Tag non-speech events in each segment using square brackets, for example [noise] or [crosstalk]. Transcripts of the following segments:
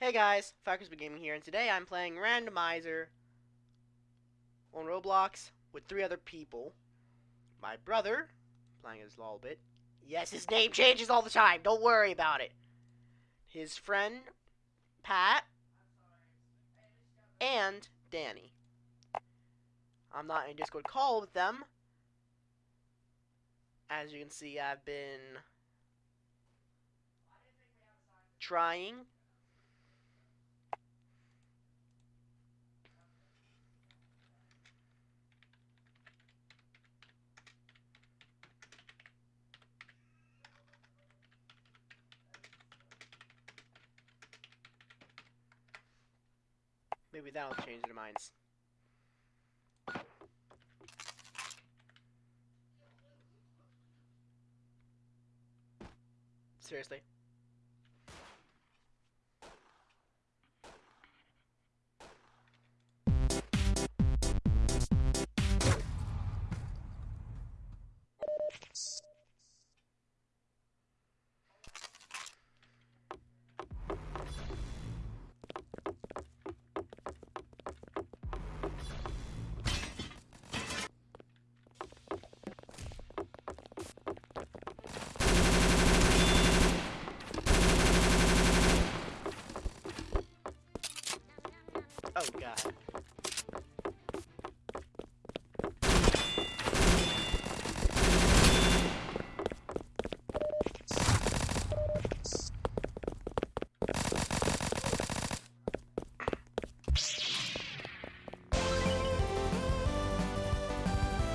Hey guys, Falconsby Gaming here, and today I'm playing Randomizer on Roblox with three other people. My brother, playing as Lolbit. Yes, his name changes all the time, don't worry about it. His friend, Pat, and Danny. I'm not in Discord call with them. As you can see, I've been trying Maybe that'll change their minds. Seriously. Oh god.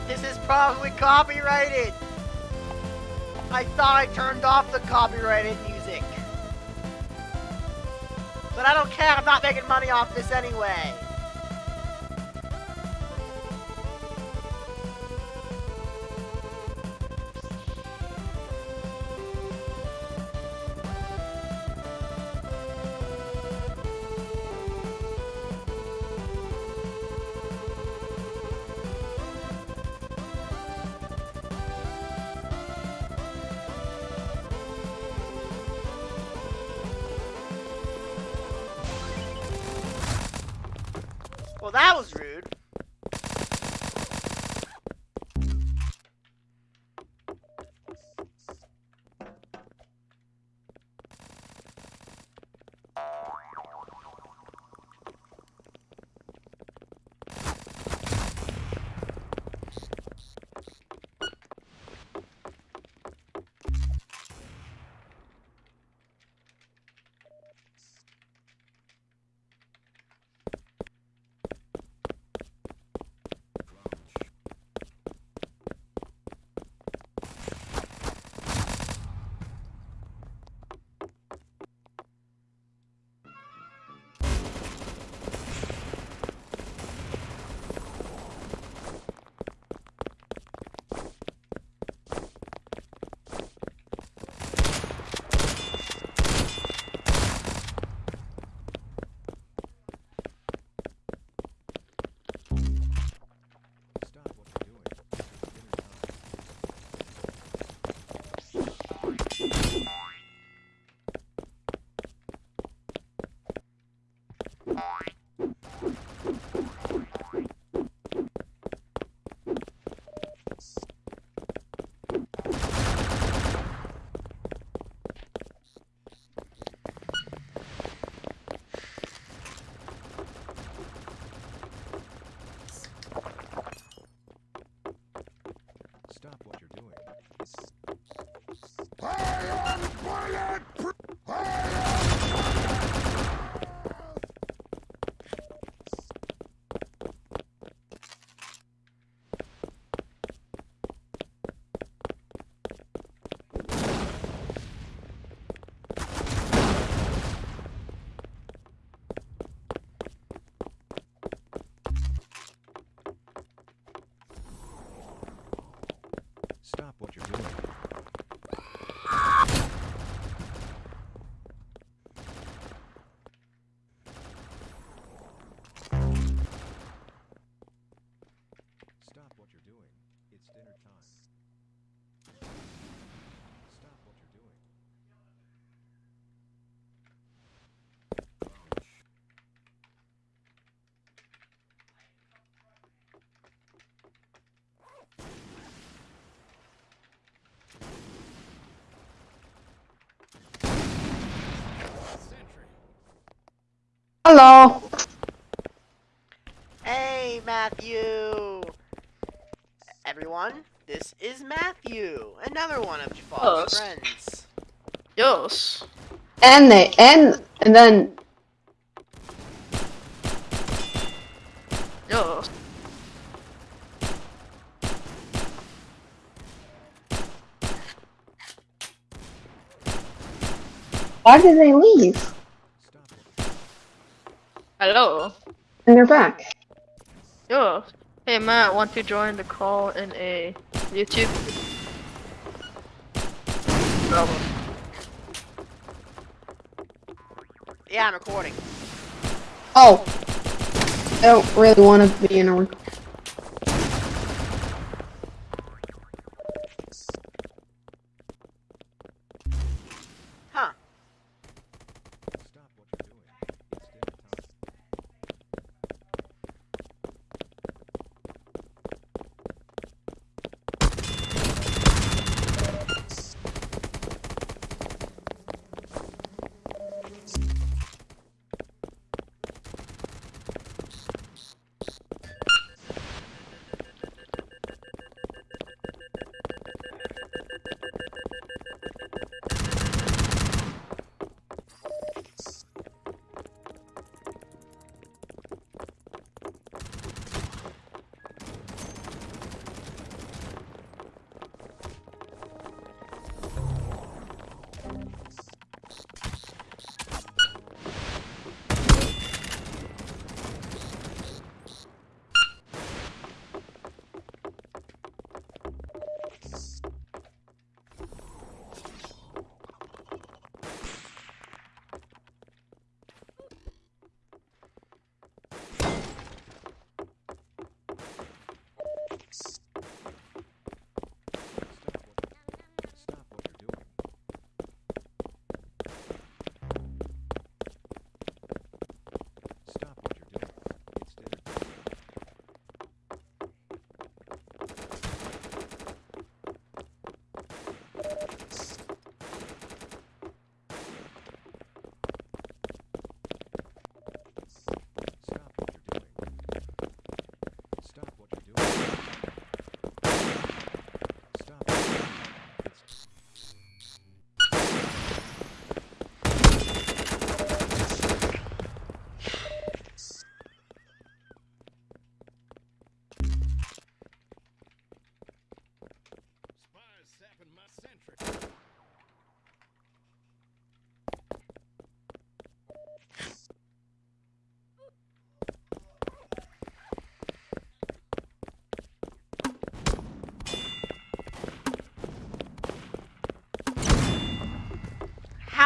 This is probably copyrighted! I thought I turned off the copyrighted. But I don't care, I'm not making money off this anyway. That was what you're doing. Hello. Hey, Matthew! Everyone, this is Matthew, another one of Jafar's Yes. friends. Yes. And they and and then Yes. why did they leave? Stop it. Hello. And they're back. Yes. Hey Matt, want to join the call in a YouTube? Bravo. Yeah, I'm recording. Oh. I don't really want to be in a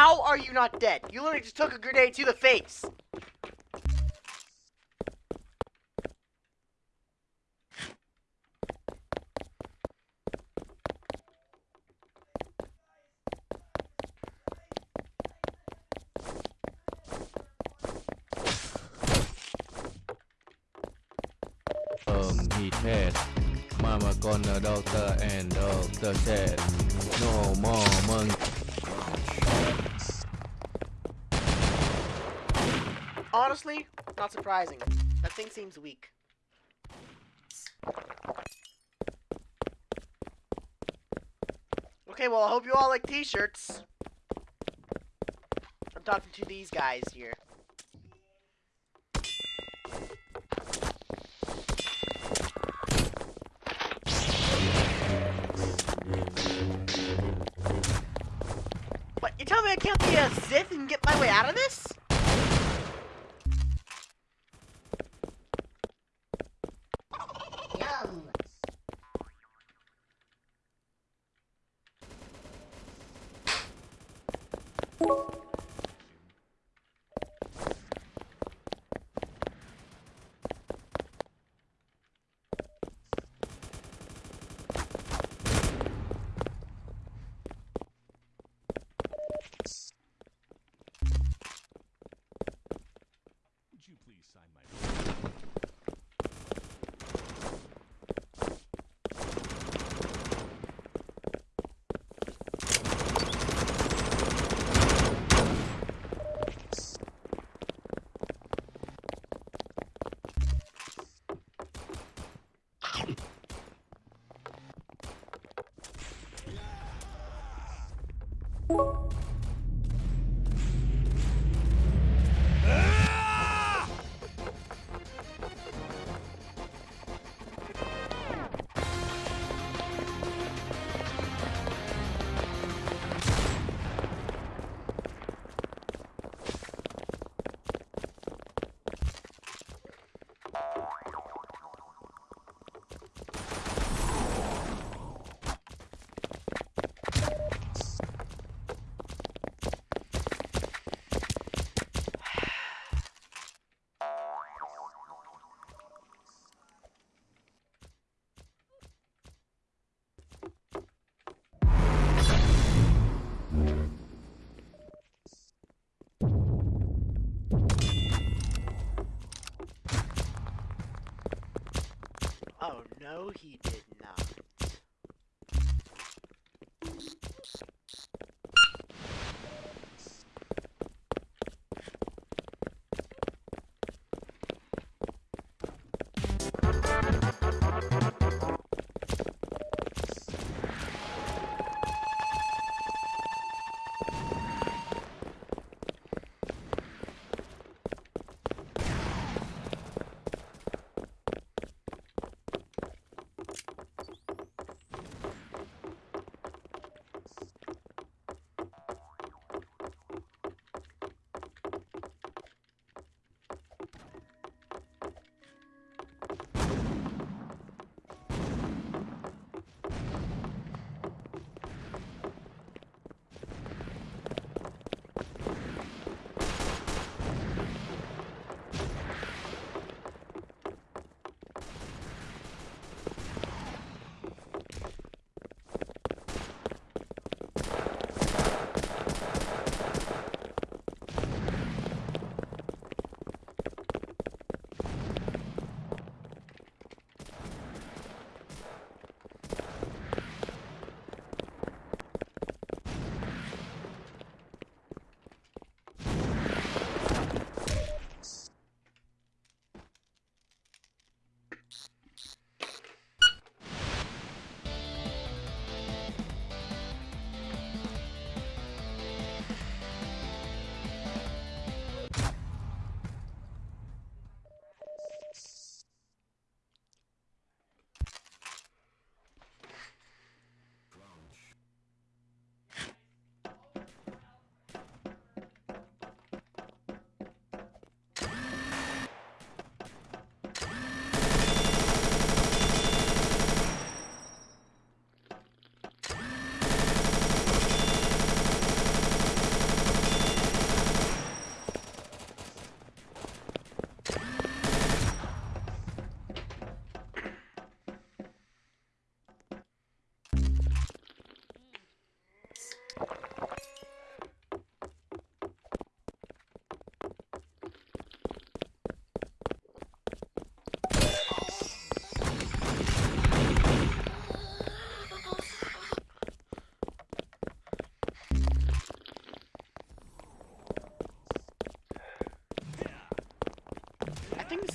How are you not dead? You literally just took a grenade to the face. Um, he had Mama gonna doctor and doctor said no more monkey. Honestly, not surprising. That thing seems weak. Okay, well, I hope you all like t-shirts. I'm talking to these guys here. you Oh no, he did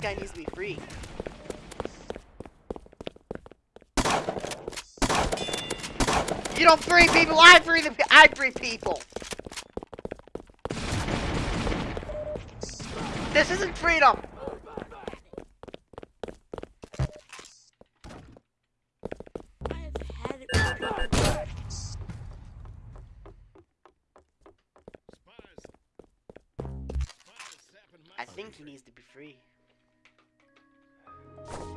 guy needs to be free. You don't free people, I free the I free people. This isn't freedom. I think he needs to be free you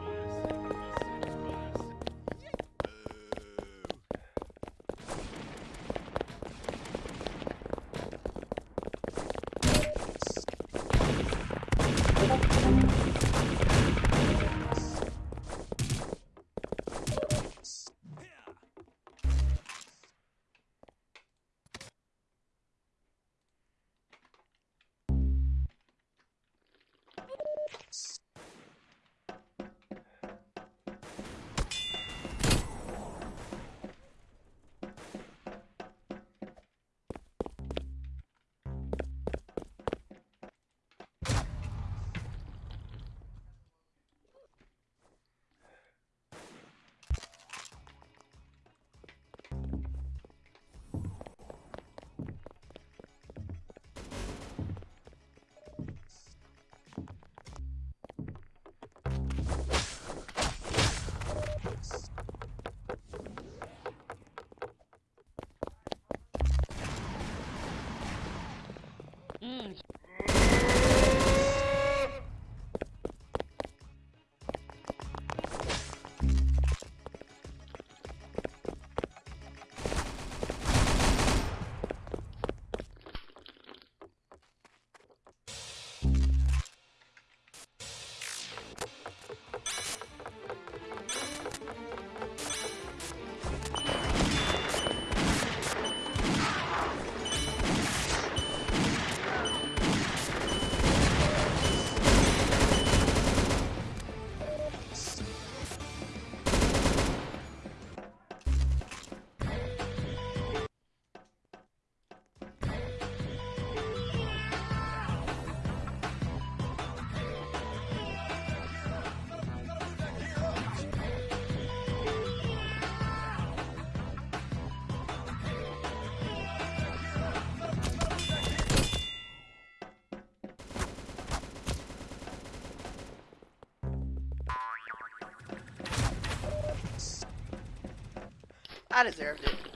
I deserved it.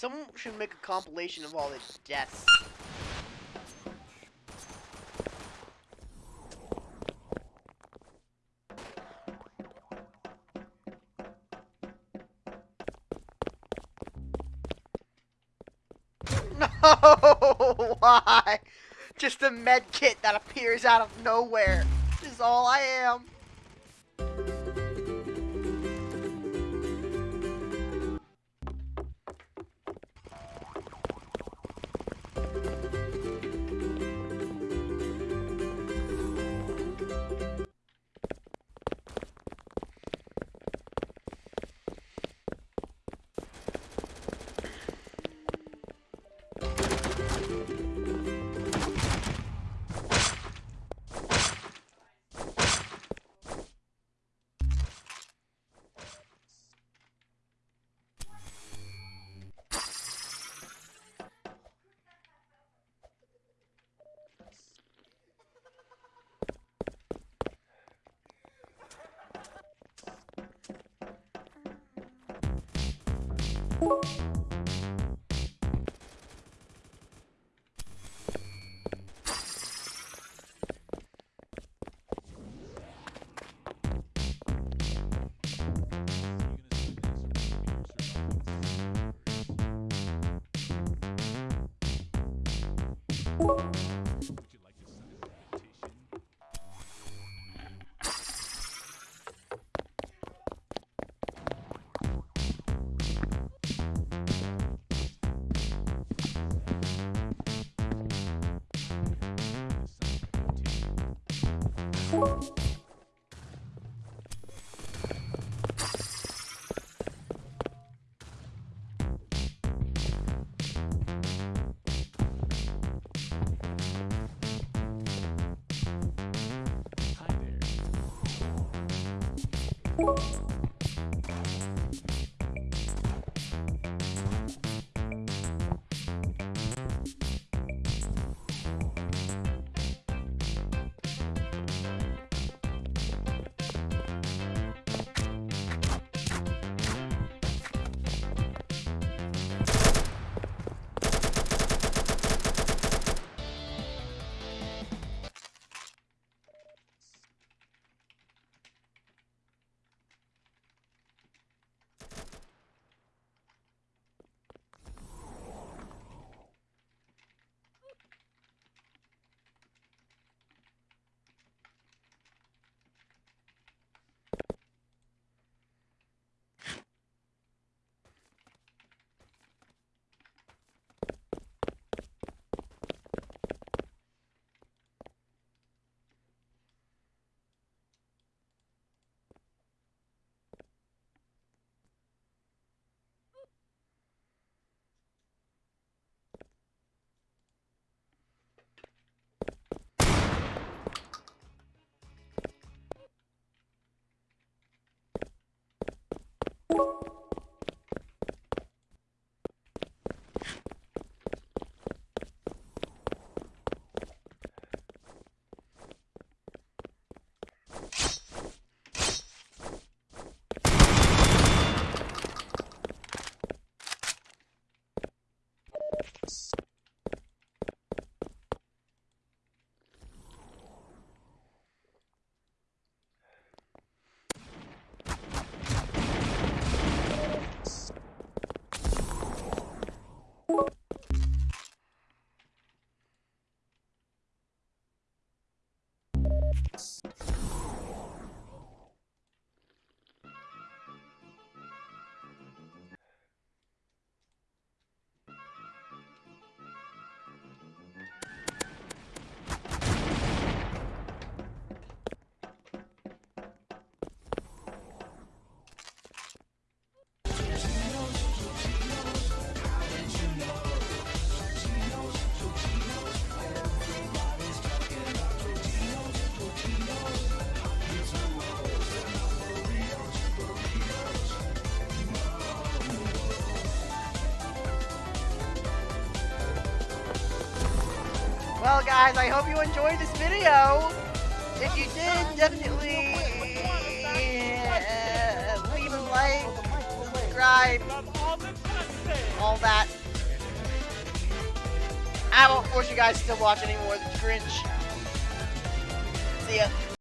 Someone should make a compilation of all the deaths. [laughs] No! [laughs] Why? Just a med kit that appears out of nowhere. Is all I am. you there. Guys, I hope you enjoyed this video. If you did, definitely uh, leave a like, subscribe, all that. I won't force you guys to watch any more of the Grinch.